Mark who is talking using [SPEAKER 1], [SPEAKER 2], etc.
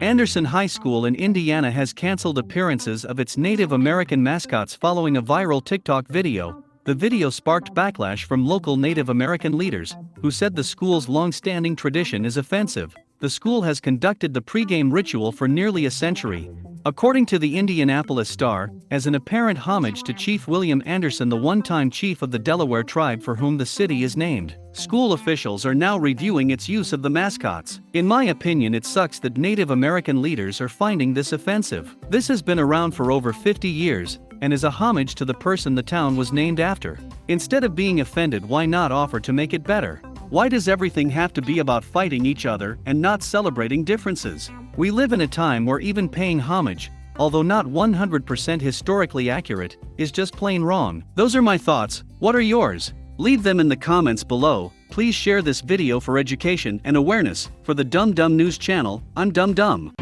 [SPEAKER 1] Anderson High School in Indiana has canceled appearances of its Native American mascots following a viral TikTok video. The video sparked backlash from local Native American leaders, who said the school's long-standing tradition is offensive. The school has conducted the pregame ritual for nearly a century, According to the Indianapolis Star, as an apparent homage to Chief William Anderson, the one time chief of the Delaware tribe for whom the city is named, school officials are now reviewing its use of the mascots. In my opinion, it sucks that Native American leaders are finding this offensive. This has been around for over 50 years and is a homage to the person the town was named after. Instead of being offended, why not offer to make it better? Why does everything have to be about fighting each other and not celebrating differences? We live in a time where even paying homage, although not 100% historically accurate, is just plain wrong. Those are my thoughts, what are yours? Leave them in the comments below, please share this video for education and awareness, for the Dumb Dumb News channel, I'm Dumb Dumb.